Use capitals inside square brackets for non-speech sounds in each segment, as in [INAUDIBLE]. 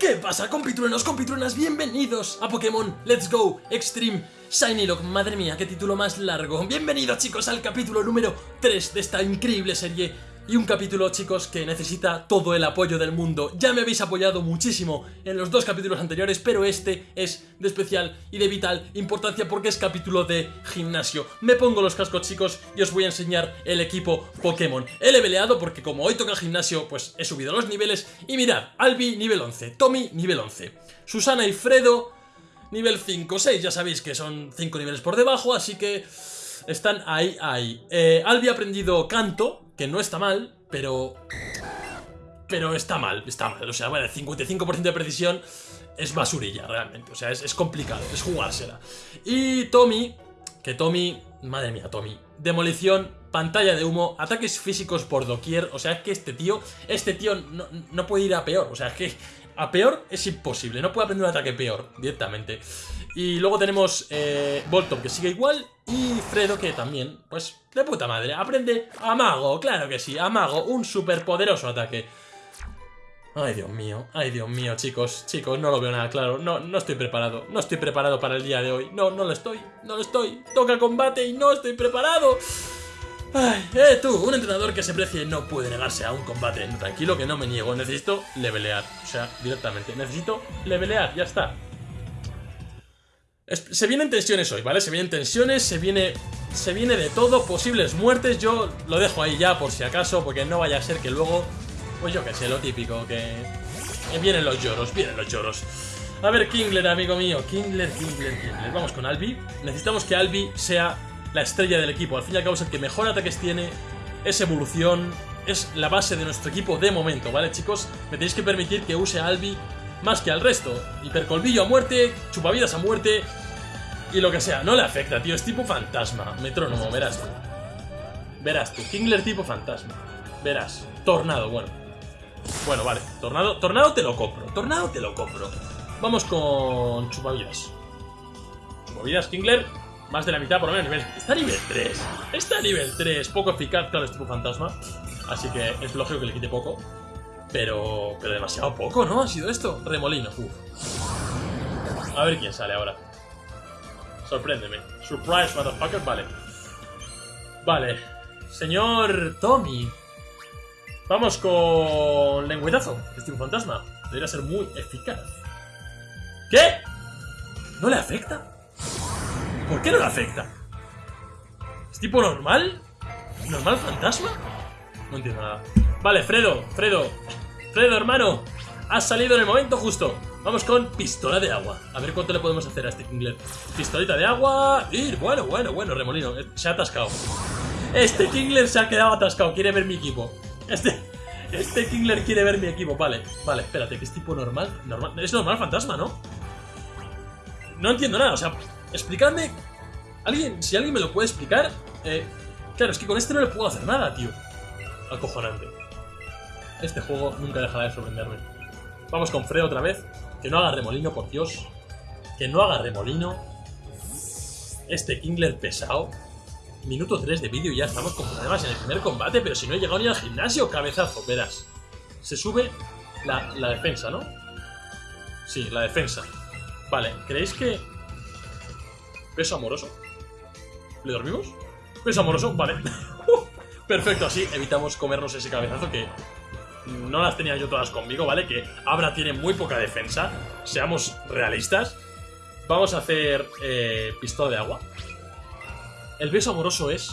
¿Qué pasa, compitruenos, compitruenas? Bienvenidos a Pokémon Let's Go Extreme Shiny Lock. Madre mía, qué título más largo. Bienvenidos, chicos, al capítulo número 3 de esta increíble serie. Y un capítulo, chicos, que necesita todo el apoyo del mundo. Ya me habéis apoyado muchísimo en los dos capítulos anteriores, pero este es de especial y de vital importancia porque es capítulo de gimnasio. Me pongo los cascos, chicos, y os voy a enseñar el equipo Pokémon. He leveleado porque como hoy toca gimnasio, pues he subido los niveles. Y mirad, Albi nivel 11, Tommy nivel 11, Susana y Fredo nivel 5, 6, ya sabéis que son 5 niveles por debajo, así que están ahí, ahí. Eh, Albi ha aprendido canto, que no está mal, pero... Pero está mal, está mal. O sea, bueno, el 55% de precisión es basurilla, realmente. O sea, es, es complicado, es jugársela. Y Tommy, que Tommy... Madre mía, Tommy. Demolición, pantalla de humo, ataques físicos por doquier. O sea, es que este tío, este tío no, no puede ir a peor. O sea, es que a peor es imposible. No puede aprender un ataque peor directamente. Y luego tenemos eh, que sigue igual y Fredo que también, pues de puta madre, aprende a Mago, claro que sí, a Mago, un superpoderoso ataque. Ay, Dios mío, ay, Dios mío, chicos, chicos, no lo veo nada claro, no, no estoy preparado, no estoy preparado para el día de hoy, no, no lo estoy, no lo estoy, toca combate y no estoy preparado. Ay, eh, tú, un entrenador que se precie no puede negarse a un combate. Tranquilo que no me niego, necesito levelear. O sea, directamente, necesito levelear, ya está. Se vienen tensiones hoy, ¿vale? Se vienen tensiones, se viene, se viene de todo, posibles muertes. Yo lo dejo ahí ya por si acaso, porque no vaya a ser que luego, pues yo que sé, lo típico, que, vienen los lloros, vienen los lloros. A ver, Kingler, amigo mío, Kingler, Kingler, Kingler. Vamos con Albi. Necesitamos que Albi sea la estrella del equipo. Al fin y al cabo es el que mejor ataques tiene, es evolución, es la base de nuestro equipo de momento, ¿vale, chicos? Me tenéis que permitir que use a Albi más que al resto. Hipercolvillo a muerte, chupavidas a muerte y lo que sea. No le afecta, tío. Es tipo fantasma. Metrónomo, verás tú. Verás tú. Kingler tipo fantasma. Verás. Tornado, bueno. Bueno, vale. Tornado, tornado te lo compro. Tornado te lo compro. Vamos con chupavidas. Chupavidas, Kingler. Más de la mitad por lo menos. Está a nivel 3. Está a nivel 3. Poco eficaz, claro, es tipo fantasma. Así que es lógico que le quite poco. Pero, pero demasiado poco, ¿no? Ha sido esto. Remolino. A ver quién sale ahora. Sorpréndeme. Surprise, motherfucker. Vale. Vale. Señor Tommy. Vamos con lengüetazo. Es tipo fantasma. Debería ser muy eficaz. ¿Qué? ¿No le afecta? ¿Por qué no le afecta? ¿Es tipo normal? ¿Normal fantasma? No entiendo nada. Vale, Fredo, Fredo, Fredo, hermano, has salido en el momento justo. Vamos con pistola de agua. A ver cuánto le podemos hacer a este Kingler. Pistolita de agua. Y bueno, bueno, bueno, remolino. Eh, se ha atascado. Este Kingler se ha quedado atascado. Quiere ver mi equipo. Este, este Kingler quiere ver mi equipo. Vale, vale, espérate, que es tipo normal. normal es normal fantasma, ¿no? No entiendo nada. O sea, explicadme. ¿Alguien, si alguien me lo puede explicar. Eh, claro, es que con este no le puedo hacer nada, tío. Acojonante. Este juego nunca dejará de sorprenderme. Vamos con Fredo otra vez. Que no haga remolino, por Dios. Que no haga remolino. Este Kingler pesado. Minuto 3 de vídeo y ya estamos con problemas en el primer combate, pero si no he llegado ni al gimnasio, cabezazo, verás. Se sube la defensa, ¿no? Sí, la defensa. Vale, ¿creéis que... Peso amoroso? ¿Le dormimos? Peso amoroso, vale. [LAUGHS] Perfecto, así evitamos comernos ese cabezazo que no las tenía yo todas conmigo, ¿vale? Que Abra tiene muy poca defensa, seamos realistas. Vamos a hacer eh, pistola de agua. El beso amoroso es...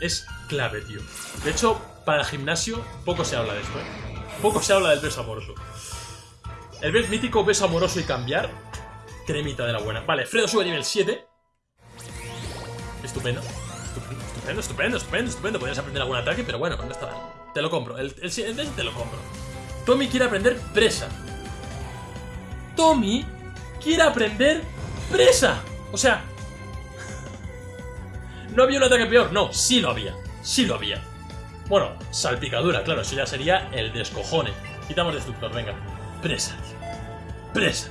Es clave, tío. De hecho, para el gimnasio poco se habla de esto, ¿eh? Poco se habla del beso amoroso. El mítico beso amoroso y cambiar. Cremita de la buena. Vale, Fredo sube a nivel 7. Estupendo. Estupendo, estupendo, estupendo, estupendo. Podrías aprender algún ataque, pero bueno, no está mal. Te lo compro. El, el, el, te lo compro. Tommy quiere aprender presa. Tommy quiere aprender presa. O sea... [LAUGHS] ¿No había un ataque peor? No, sí lo había. Sí lo había. Bueno, salpicadura, claro, eso ya sería el descojone. Quitamos destructor, venga. Presa. Presa.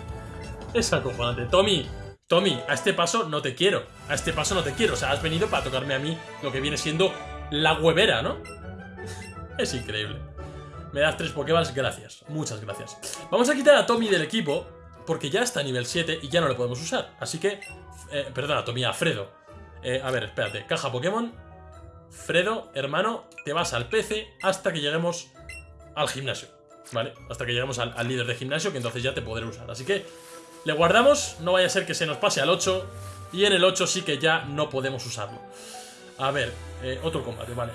Es acojonante. Tommy, Tommy, a este paso no te quiero. A este paso no te quiero. O sea, has venido para tocarme a mí lo que viene siendo la huevera, ¿no? [LAUGHS] Es increíble. Me das tres Pokéballs, gracias. Muchas gracias. Vamos a quitar a Tommy del equipo, porque ya está a nivel 7 y ya no lo podemos usar. Así que... Eh, perdona, Tommy, a Fredo. Eh, a ver, espérate. Caja Pokémon. Fredo, hermano, te vas al PC hasta que lleguemos al gimnasio. ¿Vale? Hasta que lleguemos al, al líder de gimnasio, que entonces ya te podré usar. Así que le guardamos, no vaya a ser que se nos pase al 8. Y en el 8 sí que ya no podemos usarlo. A ver, eh, otro combate, vale.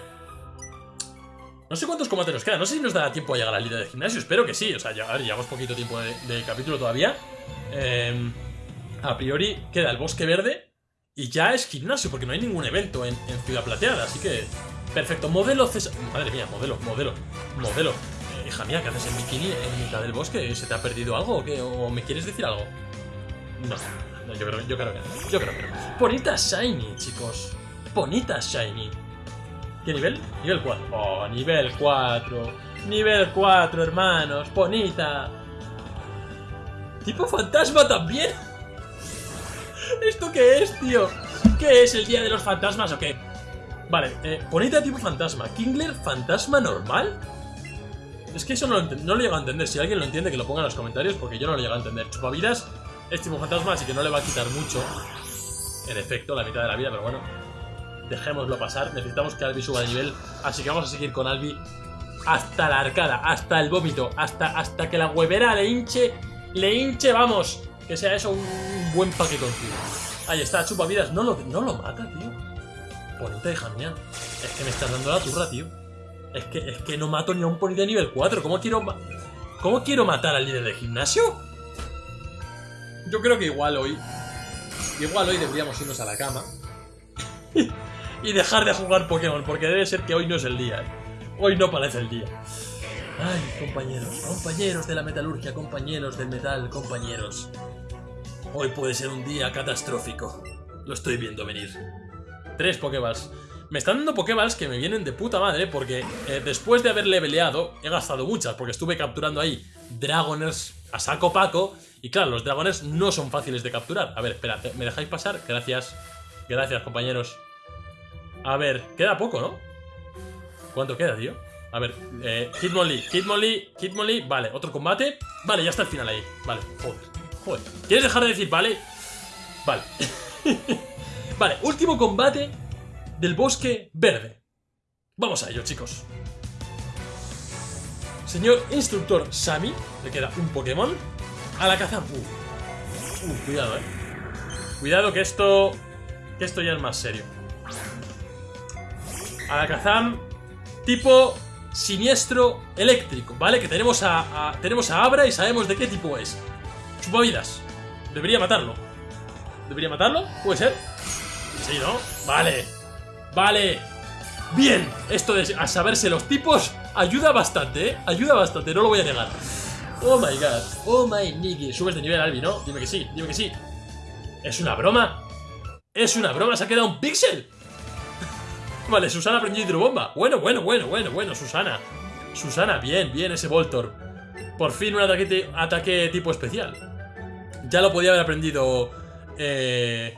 No sé cuántos combates nos quedan, no sé si nos da tiempo a llegar al líder de gimnasio, espero que sí, o sea, ya, a ver, llevamos poquito tiempo de, capítulo todavía. Eh, a priori queda el bosque verde y ya es gimnasio, porque no hay ningún evento en, Ciudad Plateada, así que... Perfecto, modelo César... Madre mía, modelo, modelo, modelo. Hija mía, ¿qué haces en bikini en mitad del bosque? ¿Se te ha perdido algo o qué? ¿O me quieres decir algo? No, no yo, creo, yo creo que no, yo creo que no. Bonita Shiny, chicos. Bonita Shiny. ¿Qué nivel? Nivel 4. Oh, nivel 4. Nivel 4, hermanos. Bonita. ¿Tipo fantasma también? ¿Esto qué es, tío? ¿Qué es el día de los fantasmas o qué? Vale, eh, bonita tipo fantasma. ¿Kingler fantasma normal? Es que eso no lo, no lo llego a entender. Si alguien lo entiende, que lo ponga en los comentarios, porque yo no lo llego a entender. Chupavidas es tipo fantasma, así que no le va a quitar mucho. En efecto, la mitad de la vida, pero bueno dejémoslo pasar. Necesitamos que Albi suba de nivel, así que vamos a seguir con Albi hasta la arcada, hasta el vómito, hasta, hasta que la huevera le hinche, le hinche, vamos. Que sea eso un buen paquetón, tío. Ahí está, chupa vidas. No lo, no lo mata, tío. Bonita hija mía. Es que me estás dando la turra, tío. Es que, es que no mato ni a un pony de nivel 4. ¿Cómo quiero, ¿Cómo quiero matar al líder de gimnasio? Yo creo que igual hoy... Igual hoy deberíamos irnos a la cama. [LAUGHS] y dejar de jugar Pokémon, porque debe ser que hoy no es el día. ¿eh? Hoy no parece el día. Ay, compañeros, compañeros de la metalurgia, compañeros del metal, compañeros. Hoy puede ser un día catastrófico. Lo estoy viendo venir. Tres Pokéballs. Me están dando Pokéballs que me vienen de puta madre porque eh, después de haber leveleado he gastado muchas porque estuve capturando ahí Dragoners a saco paco y claro, los Dragoners no son fáciles de capturar. A ver, espera, ¿me dejáis pasar? Gracias. Gracias, compañeros. A ver, queda poco, ¿no? ¿Cuánto queda, tío? A ver, eh, Hitmonlee, Hitmonlee, Hitmonlee Vale, otro combate Vale, ya está el final ahí Vale, joder, joder ¿Quieres dejar de decir vale? Vale [LAUGHS] Vale, último combate Del bosque verde Vamos a ello, chicos Señor instructor Sami Le queda un Pokémon A la caza uh. uh, cuidado, eh Cuidado que esto Que esto ya es más serio Alakazam tipo siniestro eléctrico, ¿vale? Que tenemos a, tenemos a Abra y sabemos de qué tipo es. Chupavidas. Debería matarlo. ¿Debería matarlo? ¿Puede ser? Sí, ¿no? Vale. Vale. Bien. Esto de a saberse los tipos ayuda bastante, ¿eh? Ayuda bastante, no lo voy a negar. Oh my god. Oh my niggy. Subes de nivel, Albi, ¿no? Dime que sí, dime que sí. ¿Es una broma? ¿Es una broma? ¿Se ha quedado un píxel? [LAUGHS] Vale, Susana aprendió hidrobomba. Bueno, bueno, bueno, bueno, bueno, Susana. Susana, bien, bien ese Voltor. Por fin un ataque, ataque tipo especial. Ya lo podía haber aprendido... Eh,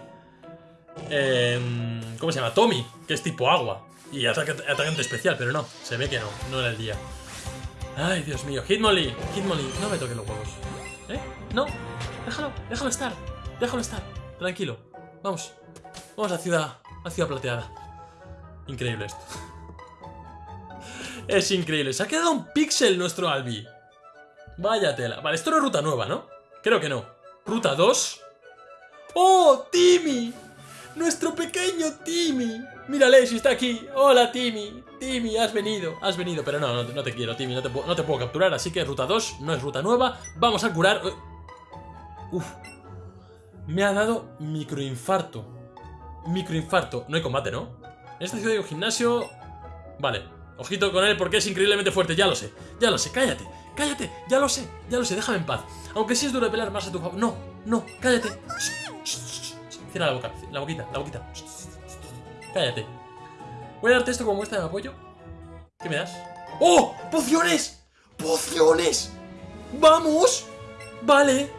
¿Cómo se llama? Tommy, que es tipo agua. Y ataque, atacante especial, pero no, se ve que no, no era el día. Ay, Dios mío, Hitmonlee, Hitmonlee, no me toques los huevos. ¿Eh? No, déjalo, déjalo estar, déjalo estar, tranquilo. Vamos, vamos a Ciudad, a Ciudad Plateada. Increíble esto. Es increíble. Se ha quedado un pixel nuestro Albi. Vaya tela. Vale, esto no es ruta nueva, ¿no? Creo que no. Ruta 2. ¡Oh, Timmy! ¡Nuestro pequeño Timmy! Mírale, si está aquí. Hola, Timmy. Timmy, has venido. Has venido. Pero no, no, te quiero, Timmy. No te, no te, puedo capturar. Así que ruta 2 no es ruta nueva. Vamos a curar... Uf. Me ha dado microinfarto. Microinfarto. No hay combate, ¿no? En esta ciudad hay un gimnasio... Vale, ojito con él porque es increíblemente fuerte, ya lo sé. Ya lo sé, cállate, cállate, ya lo sé, ya lo sé, déjame en paz. Aunque sí es duro de pelear más a tu favor. No, no, cállate. Cierra la boca, la boquita, la boquita. Cállate. Voy a darte esto como muestra de apoyo. ¿Qué me das? ¡Oh! ¡Pociones! ¡Pociones! ¡Vamos! Vale.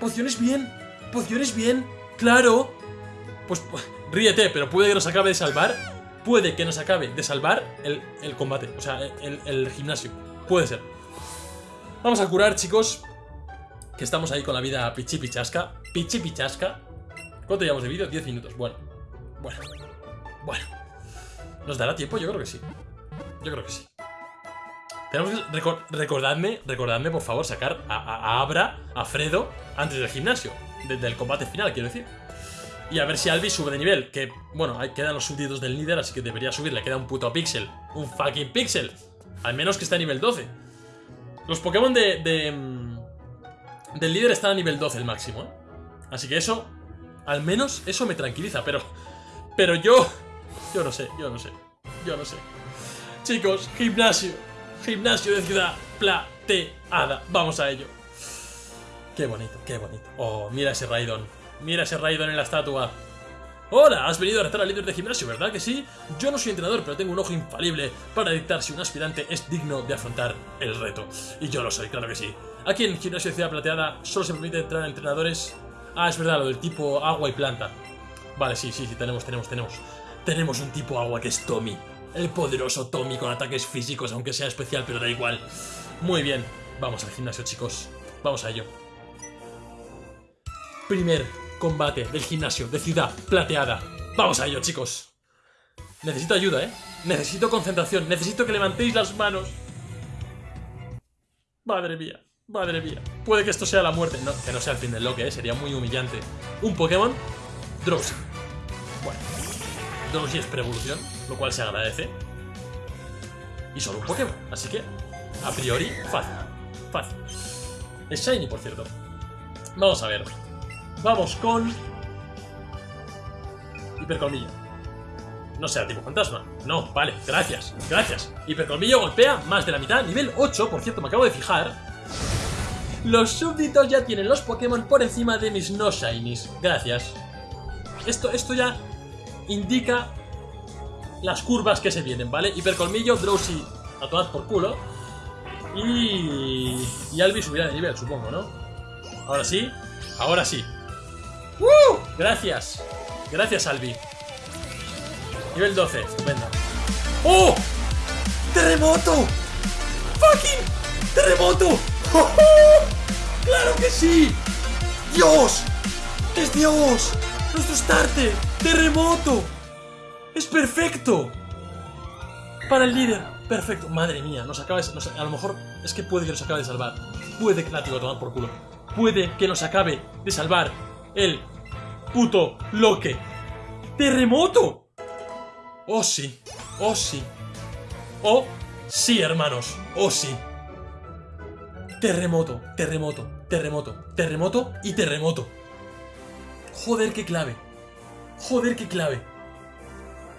Pociones bien. Pociones bien. Claro. Pues ríete, pero puede que nos acabe de salvar puede que nos acabe de salvar el, combate, o sea, el, gimnasio. Puede ser. Vamos a curar, chicos. Que estamos ahí con la vida pichi pichasca. Pichi pichasca. ¿Cuánto llevamos de vídeo? 10 minutos. Bueno. Bueno. Bueno. ¿Nos dará tiempo? Yo creo que sí. Yo creo que sí. Tenemos que recordadme, recordadme, por favor, sacar a, Abra, a Fredo, antes del gimnasio. del combate final, quiero decir. Y a ver si Albi sube de nivel. Que, bueno, ahí quedan los súbditos del líder, así que debería subir. Le queda un puto pixel. Un fucking pixel. Al menos que esté a nivel 12. Los Pokémon de, de mm, del líder están a nivel 12 el máximo. ¿eh? Así que eso, al menos, eso me tranquiliza. Pero, pero yo, yo no sé, yo no sé. Yo no sé. Chicos, gimnasio. Gimnasio de ciudad plateada. Vamos a ello. Qué bonito, qué bonito. Oh, mira ese Raidon. Mira ese Raidon en la estatua. Hola, has venido a retar al líder de gimnasio, ¿verdad que sí? Yo no soy entrenador, pero tengo un ojo infalible para dictar si un aspirante es digno de afrontar el reto. Y yo lo soy, claro que sí. Aquí en Gimnasio de Ciudad Plateada solo se permite entrar a entrenadores... Ah, es verdad, lo del tipo agua y planta. Vale, sí, sí, sí, tenemos, tenemos, tenemos. Tenemos un tipo agua que es Tommy. El poderoso Tommy con ataques físicos, aunque sea especial, pero da igual. Muy bien, vamos al gimnasio, chicos. Vamos a ello. Primer combate del gimnasio de Ciudad Plateada. Vamos a ello, chicos. Necesito ayuda, ¿eh? Necesito concentración. Necesito que levantéis las manos. Madre mía. Madre mía. Puede que esto sea la muerte. No, que no sea el fin del loque, ¿eh? Sería muy humillante. Un Pokémon. Drowsy. Drowsy es pre-evolución lo cual se agradece. Y solo un Pokémon, así que, a priori, fácil. Fácil. Es Shiny, por cierto. Vamos a ver. Vamos con... Hipercolmillo. No sea tipo fantasma. No, vale, gracias, gracias. Hipercolmillo golpea más de la mitad, nivel 8, por cierto, me acabo de fijar. Los súbditos ya tienen los Pokémon por encima de mis no shinies. Gracias. Esto, esto ya indica las curvas que se vienen, ¿vale? Hipercolmillo, Drowsy a todas por culo. Y... Y Albi subirá de nivel, supongo, ¿no? Ahora sí, ahora sí. ¡Uh! Gracias. Gracias, Albi. Nivel 12, estupendo. ¡Oh! ¡Terremoto! ¡Fucking! ¡Terremoto! ¡Oh, claro que sí! ¡Dios! ¡Es Dios! ¡Nuestro starter! ¡Terremoto! ¡Es perfecto! Para el líder. Perfecto. Madre mía, nos acaba de... a lo mejor es que puede que nos acabe de salvar. Puede que... Látigo, tomar por culo. Puede que nos acabe de salvar el puto loque. ¡Terremoto! Oh sí. Oh sí. Oh sí, hermanos. Oh sí. Terremoto, terremoto, terremoto, terremoto y terremoto. Joder, qué clave. Joder, qué clave.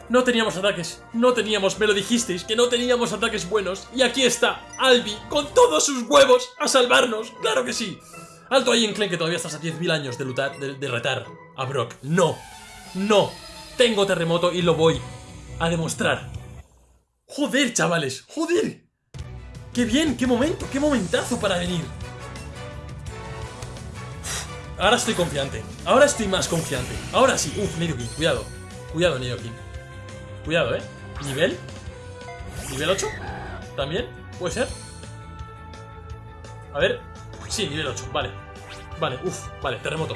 No teníamos ataques, no teníamos, me lo dijisteis, que no teníamos ataques buenos. Y aquí está, Albi, con todos sus huevos, a salvarnos, claro que sí. Alto ahí en Clen, que todavía estás a 10.000 años de, lutar, de, retar a Brock. No, no, tengo terremoto y lo voy a demostrar. Joder, chavales, joder. Qué bien, qué momento, qué momentazo para venir. Ahora estoy confiante, ahora estoy más confiante. Ahora sí, uff, Nidoking, cuidado, cuidado Nidoking. Cuidado, ¿eh? ¿Nivel? ¿Nivel 8? ¿También? ¿Puede ser? A ver... Sí, nivel 8, vale Vale, uff, vale, terremoto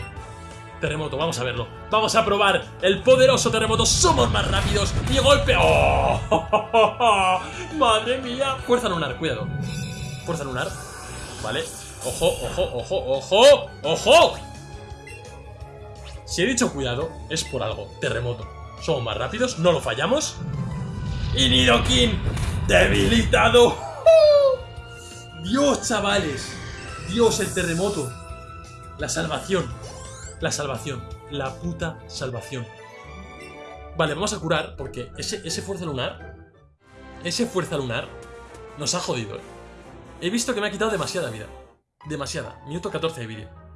Terremoto, vamos a verlo Vamos a probar el poderoso terremoto Somos más rápidos y golpe ¡Oh! [LAUGHS] ¡Madre mía! Fuerza lunar, cuidado Fuerza lunar Vale Ojo, ojo, ojo, ojo ¡Ojo! Si he dicho cuidado, es por algo Terremoto somos más rápidos, no lo fallamos. Y Nidoking, debilitado. [LAUGHS] Dios, chavales. Dios, el terremoto. La salvación. La salvación. La puta salvación. Vale, vamos a curar porque ese, ese fuerza lunar... Ese fuerza lunar nos ha jodido, ¿eh? He visto que me ha quitado demasiada vida. Demasiada. Minuto 14 de vídeo.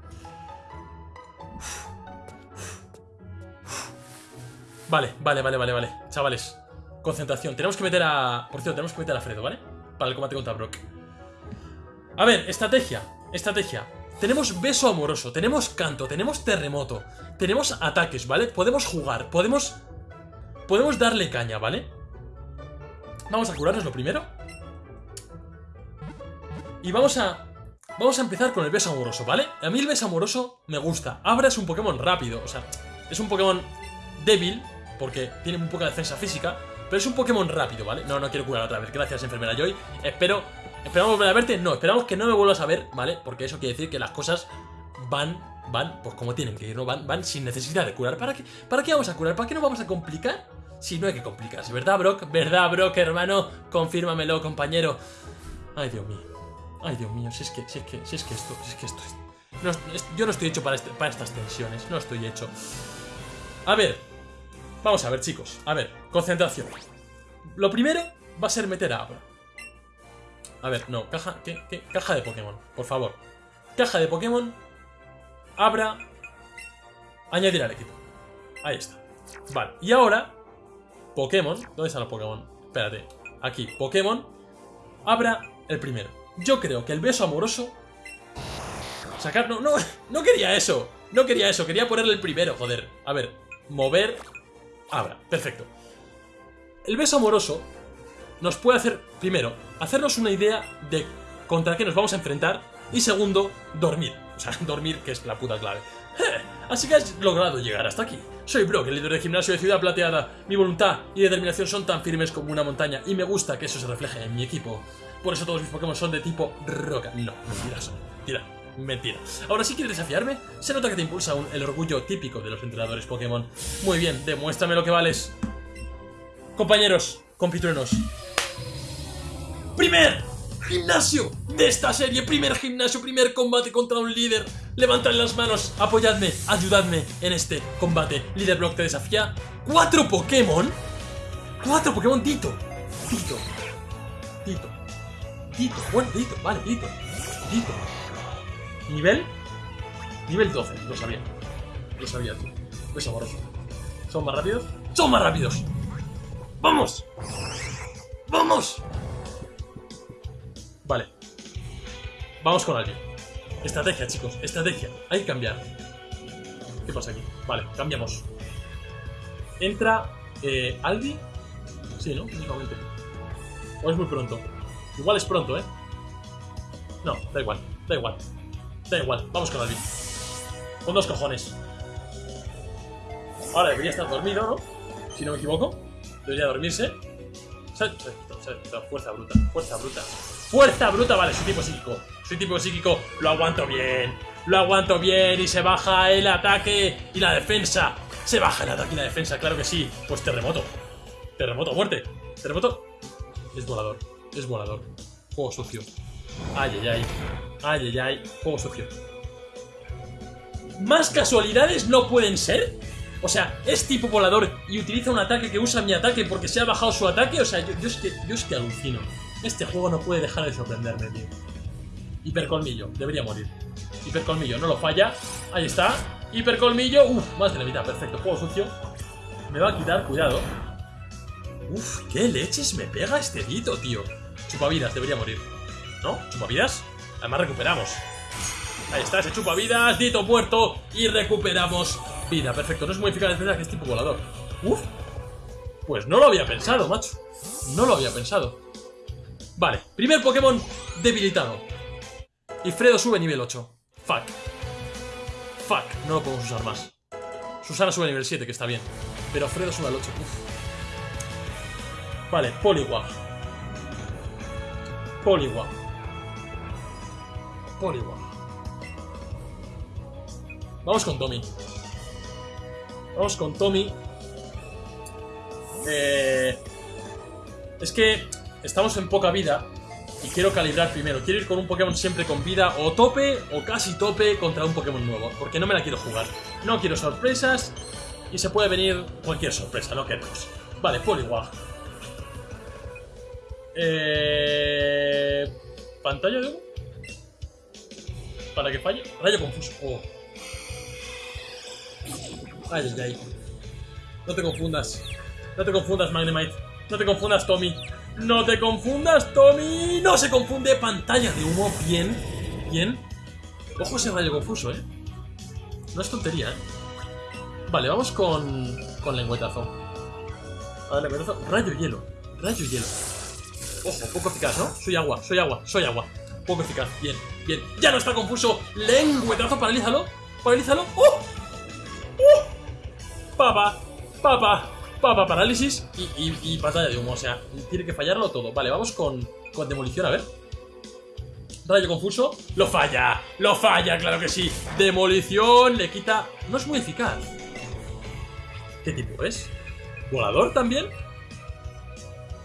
Vale, vale, vale, vale, vale. Chavales, concentración. Tenemos que meter a... Por cierto, tenemos que meter a Fredo, ¿vale? Para el combate contra Brock. A ver, estrategia. Estrategia. Tenemos beso amoroso, tenemos canto, tenemos terremoto, tenemos ataques, ¿vale? Podemos jugar, podemos... Podemos darle caña, ¿vale? Vamos a curarnos lo primero. Y vamos a... Vamos a empezar con el beso amoroso, ¿vale? A mí el beso amoroso me gusta. Abra es un Pokémon rápido, o sea, es un Pokémon débil, porque tiene muy poca defensa física, pero es un Pokémon rápido, ¿vale? No, no quiero curar otra vez. Gracias, enfermera Joy. Espero... ¿Esperamos volver a verte? No, esperamos que no me vuelvas a ver, ¿vale? Porque eso quiere decir que las cosas van... Van, pues como tienen que ir, ¿no? Van, van sin necesidad de curar. ¿Para qué, ¿Para qué vamos a curar? ¿Para qué nos vamos a complicar? Si no hay que complicarse, ¿verdad, Brock? ¿Verdad, Brock, hermano? Confírmamelo, compañero. Ay, Dios mío. Ay, Dios mío, si es que, si es que, si es que esto, si es que esto es... Yo no estoy hecho este- para estas tensiones, no estoy hecho. A ver, vamos a ver, chicos. A ver, concentración. Lo primero va a ser meter a Abra. A ver, no, caja, ¿qué, qué? Caja de Pokémon, por favor. Caja de Pokémon, Abra, añadir al equipo. Ahí está. Vale, y ahora, Pokémon, ¿dónde están los Pokémon? Espérate, aquí, Pokémon, Abra el primero. Yo creo que el beso amoroso... Sacar... No, no, [LAUGHS] no quería eso. No quería eso, quería ponerle el primero, joder. A ver, mover... Abra, perfecto. El beso amoroso nos puede hacer, primero, hacernos una idea de contra qué nos vamos a enfrentar y segundo, dormir. O sea, [LAUGHS] dormir, que es la puta clave. Eh, Así que has logrado llegar hasta aquí. Soy Brock, el líder de gimnasio de Ciudad Plateada. Mi voluntad y determinación son tan firmes como una montaña y me gusta que eso se refleje en mi equipo. Por eso todos mis Pokémon son de tipo roca. No, mentiras. Mentira. Mentira. Ahora sí quieres desafiarme. Se nota que te impulsa el orgullo típico de los entrenadores Pokémon. Muy bien, demuéstrame lo que vales. Compañeros, compitruenos. Primer gimnasio de esta serie. Primer gimnasio, primer combate contra un líder. Levantad las manos, apoyadme, ayudadme en este combate. Líder Block te desafía. ¿Cuatro Pokémon? ¿Cuatro Pokémon Tito? Tito. Tito. Tito. Bueno, Tito. Vale, Tito. Tito. ¿Nivel? Nivel 12. Lo sabía. Lo sabía tú. Es amoroso. ¿Son más rápidos? ¡Son más rápidos! ¡Vamos! ¡Vamos! Vale. Vamos con alguien. Estrategia, chicos. Estrategia. Hay que cambiar. ¿Qué pasa aquí? Vale, cambiamos. Entra eh, Albi. Sí, ¿no? Únicamente. O es muy pronto. Igual es pronto, ¿eh? No, da igual. Da igual. Da igual. Vamos con Albi. Con dos cojones. Ahora debería estar dormido, ¿no? Si no me equivoco. Debería dormirse. Fuerza bruta, fuerza bruta. Fuerza bruta, vale, soy tipo psíquico. Soy tipo psíquico, lo aguanto bien. Lo aguanto bien y se baja el ataque y la defensa. Se baja el ataque y la defensa, claro que sí. Pues terremoto. Terremoto, muerte. Terremoto. Es volador, es volador. Juego sucio. Ay, ay, ay. Ay, ay, ay. Juego sucio. ¿Más casualidades no pueden ser? O sea, es tipo volador y utiliza un ataque que usa mi ataque porque se ha bajado su ataque. O sea, yo, es, que, yo es que alucino. Este juego no puede dejar de sorprenderme, tío. Hipercolmillo, debería morir. Hipercolmillo, no lo falla. Ahí está. Hipercolmillo. Uf, más de la mitad, perfecto. Juego sucio. Me va a quitar, cuidado. Uf, qué leches me pega este dito, tío. Chupavidas, debería morir. ¿No? ¿Chupavidas? Además recuperamos. Ahí está, ese chupavidas, dito muerto y recuperamos vida. Perfecto, no es muy eficaz la defensa que es tipo volador. Uf. Pues no lo había pensado, macho. No lo había pensado. Vale, primer Pokémon debilitado. Y Fredo sube nivel 8. Fuck. Fuck, no lo podemos usar más. Susana sube nivel 7, que está bien. Pero Fredo sube al 8. Uf. Vale, Poliwag. Poliwag. Poliwag. Vamos con Tommy. Vamos con Tommy. Eh, es que estamos en poca vida y quiero calibrar primero. Quiero ir con un Pokémon siempre con vida o tope o casi tope contra un Pokémon nuevo. Porque no me la quiero jugar. No quiero sorpresas y se puede venir cualquier sorpresa, no queremos. Vale, Poliwag. Eh, ¿Pantalla de? Para que falle. Rayo confuso. Oh. Ay, ay, ay. No te confundas. No te confundas, Magnemite. No te confundas, Tommy. No te confundas, Tommy. No se confunde. Pantalla de humo. Bien. Bien. Ojo ese rayo confuso, ¿eh? No es tontería, ¿eh? Vale, vamos con, con lengüetazo. A ver, lengüetazo. Rayo hielo. Rayo hielo. Ojo, poco eficaz, ¿no? Soy agua, soy agua, soy agua. Poco eficaz. Bien, bien. Ya no está confuso. Lengüetazo, paralízalo. Paralízalo. ¡Oh! ¡Oh! Papa, papa, papa, parálisis y, y, y pantalla de humo. O sea, tiene que fallarlo todo. Vale, vamos con, con demolición, a ver. Rayo confuso. Lo falla. Lo falla, claro que sí. Demolición. Le quita... No es muy eficaz. ¿Qué tipo es? ¿Volador también?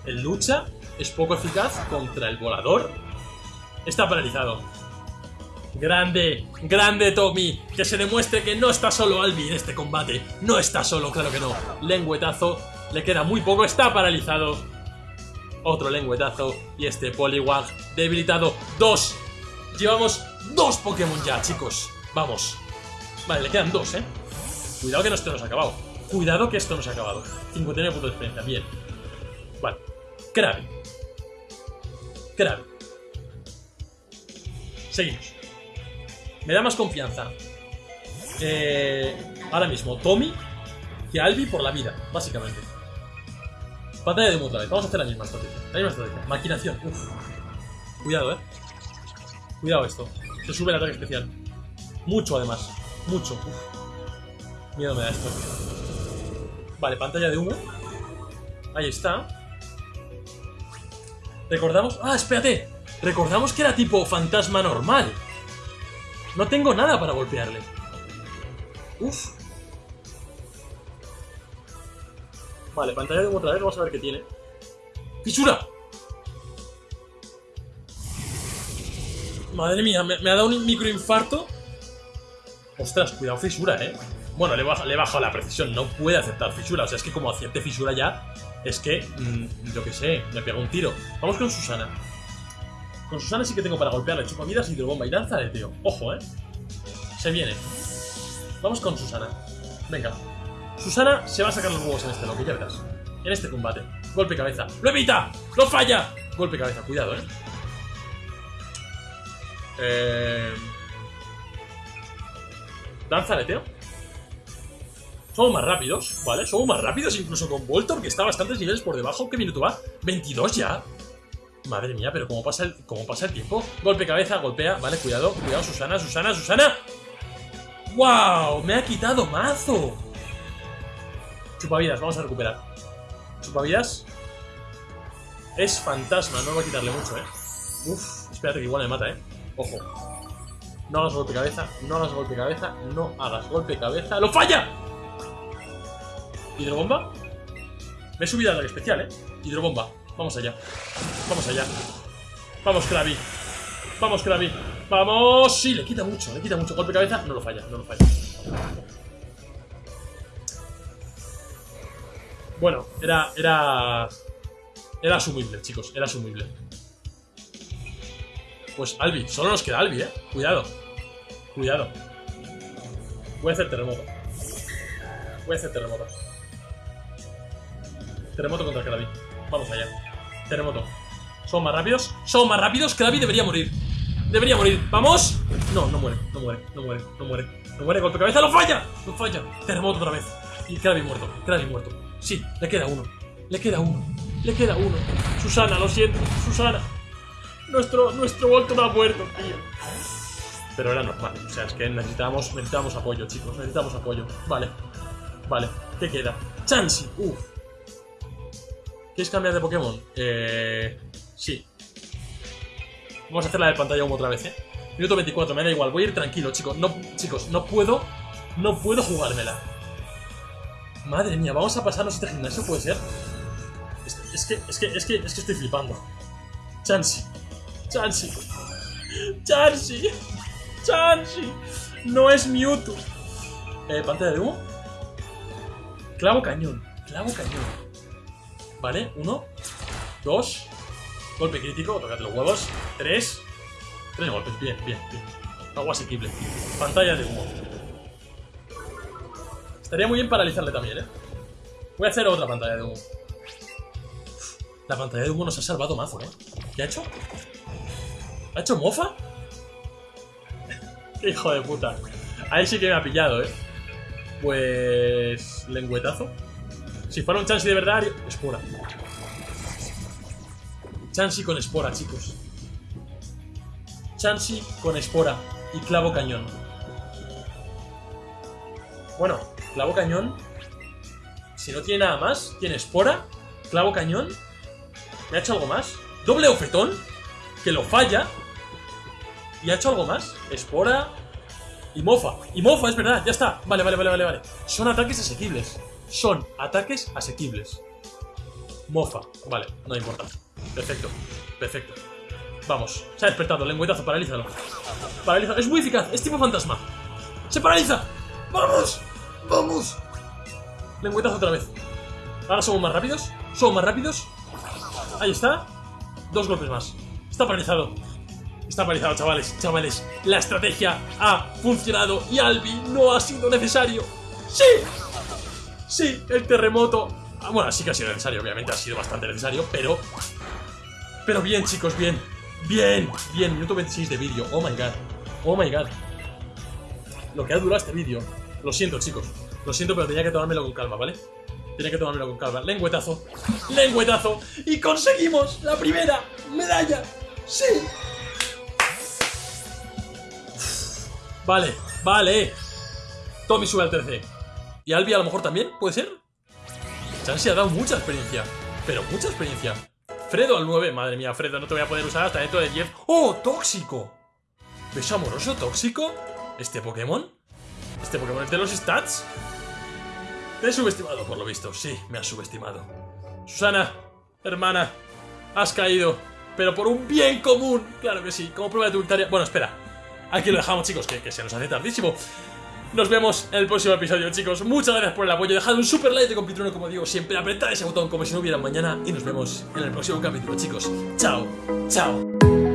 El lucha es poco eficaz contra el volador. Está paralizado. Grande, grande Tommy. Que se demuestre que no está solo Albi en este combate. No está solo, claro que no. Lengüetazo. Le queda muy poco. Está paralizado. Otro lengüetazo. Y este Poliwag debilitado. Dos. Llevamos dos Pokémon ya, chicos. Vamos. Vale, le quedan dos, ¿eh? Cuidado que no esto no se ha acabado. Cuidado que esto no se ha acabado. 59 puntos de experiencia. Bien. Vale. Krabi. Krabi. Seguimos. Me da más confianza. Eh, ahora mismo, Tommy que Albi por la vida, básicamente. Pantalla de humo otra. Vamos a hacer la misma estrategia. La misma estrategia. Maquinación. Uf. Cuidado, eh. Cuidado esto. Se sube el ataque especial. Mucho, además. Mucho. Uf. Miedo me da esto. Vale, pantalla de humo. Ahí está. Recordamos... ¡Ah, espérate! Recordamos que era tipo fantasma normal. No tengo nada para golpearle. Uf. Vale, pantalla de otra vez. Vamos a ver qué tiene. ¡Fisura! Madre mía, me, me ha dado un microinfarto. Ostras, cuidado, fisura, eh. Bueno, le he bajado la precisión, no puede aceptar fisura. O sea, es que como acierte fisura ya, es que, mmm, yo qué sé, me pega un tiro. Vamos con Susana. Con Susana sí que tengo para golpearle chupavidas, hidrobomba y danza de tío. Ojo, eh. Se viene. Vamos con Susana. Venga. Susana se va a sacar los huevos en este loco, ya verás. En este combate. Golpe cabeza. ¡Lo evita! ¡Lo falla! Golpe cabeza, cuidado, eh. Eh... Danza aleteo. Somos más rápidos, ¿vale? Somos más rápidos incluso con Voltor, que está bastantes niveles por debajo. ¿Qué minuto va? 22 ya. Madre mía, pero ¿cómo pasa, el, ¿cómo pasa el tiempo? Golpe cabeza, golpea. Vale, cuidado, cuidado, Susana, Susana, Susana. ¡Wow! Me ha quitado mazo. Chupavidas, vamos a recuperar. Chupavidas. Es fantasma, no va a quitarle mucho, ¿eh? Uf, espérate que igual me mata, ¿eh? Ojo. No hagas golpe cabeza, no hagas golpe cabeza, no hagas golpe cabeza. ¡Lo falla! ¿Hidrobomba? Me he subido al especial, ¿eh? Hidrobomba. Vamos allá. Vamos allá. Vamos, Krabi. Vamos, Krabi. ¡Vamos! Sí, le quita mucho, le quita mucho. Golpe cabeza, no lo falla, no lo falla. Bueno, era... Era... Era asumible, chicos, era asumible. Pues Albi, solo nos queda Albi, eh. Cuidado. Cuidado. Voy a hacer terremoto. Voy a hacer terremoto. Terremoto contra Krabi. Vamos allá. Terremoto. ¿Son más rápidos? Son más rápidos. Krabi debería morir. Debería morir. ¡Vamos! No, no muere, no muere, no muere, no muere. No muere, golpe cabeza. ¡Lo falla! ¡Lo falla! Terremoto otra vez. Y Krabi muerto. Krabi muerto. Sí, le queda uno. Le queda uno. Le queda uno. Susana, lo siento. Susana. Nuestro, nuestro Voltor ha muerto, tío. Pero era normal. O sea, es que necesitábamos, necesitábamos apoyo, chicos. Necesitamos apoyo. Vale. Vale. ¿Qué queda? Chansey. Uf. ¿Quieres cambiar de Pokémon? Eh... Sí. Vamos a hacer la de pantalla humo otra vez, ¿eh? Minuto 24, me da igual. Voy a ir tranquilo, chicos. No, chicos, no puedo... No puedo jugármela. Madre mía, vamos a pasarnos este gimnasio, ¿puede ser? Es, que, es, que, es, que, es que estoy flipando. Chansey. Chansey. Chansey. Chansey. No es Mewtwo. Eh, pantalla de humo. Clavo cañón. Clavo cañón. Vale, uno. Dos. Golpe crítico, tocad los huevos. Tres. Tres golpes, bien, bien, bien. Algo asequible. Pantalla de humo. Estaría muy bien paralizarle también, ¿eh? Voy a hacer otra pantalla de humo. La pantalla de humo nos ha salvado mazo, ¿eh? ¿Qué ha hecho? ¿Ha hecho mofa? [LAUGHS] Hijo de puta. Ahí sí que me ha pillado, ¿eh? Pues... Lengüetazo. Si fuera un Chansey de verdad... Espora. Chansey con espora, chicos. Chansey con espora y clavo cañón. Bueno, clavo cañón. Si no tiene nada más, tiene espora, clavo cañón. ¿Me ha hecho algo más? Doble ofetón, que lo falla. ¿Y ha hecho algo más? Espora y mofa. Y mofa, es verdad, ya está. Vale, vale, vale, vale, vale. Son ataques asequibles. Son ataques asequibles. Mofa. Vale, no importa. Perfecto. Perfecto. Vamos. Se ha despertado. Lengüetazo, paralízalo. Paralízalo. Es muy eficaz. Es tipo fantasma. ¡Se paraliza! ¡Vamos! ¡Vamos! Lengüetazo otra vez. Ahora somos más rápidos. Somos más rápidos. Ahí está. Dos golpes más. Está paralizado. Está paralizado, chavales. Chavales. La estrategia ha funcionado y Albi no ha sido necesario. ¡Sí! Sí, el terremoto. Ah, bueno, sí que ha sido necesario, obviamente ha sido bastante necesario, pero. Pero bien, chicos, bien. Bien, bien. Minuto 26 de vídeo. Oh my god. Oh my god. Lo que ha durado este vídeo. Lo siento, chicos. Lo siento, pero tenía que tomármelo con calma, ¿vale? Tenía que tomármelo con calma. Lengüetazo. Lengüetazo. Y conseguimos la primera medalla. Sí. Vale, vale. Tommy sube al 13. ¿Y Albi a lo mejor también? ¿Puede ser? Chansey ha dado mucha experiencia. Pero mucha experiencia. Fredo al 9. Madre mía, Fredo, no te voy a poder usar hasta dentro de 10. ¡Oh, tóxico! ¿Beso amoroso tóxico? ¿Este Pokémon? ¿Este Pokémon es de los stats? Te he subestimado, por lo visto. Sí, me has subestimado. Susana, hermana, has caído. Pero por un bien común. Claro que sí, como prueba de tu victoria. Bueno, espera. Aquí lo dejamos, chicos, que se nos hace tardísimo. Nos vemos en el próximo episodio, chicos. Muchas gracias por el apoyo. Dejad un super like de compitruno, como digo siempre. Apretad ese botón como si no hubiera mañana. Y nos vemos en el próximo capítulo, chicos. Chao, chao.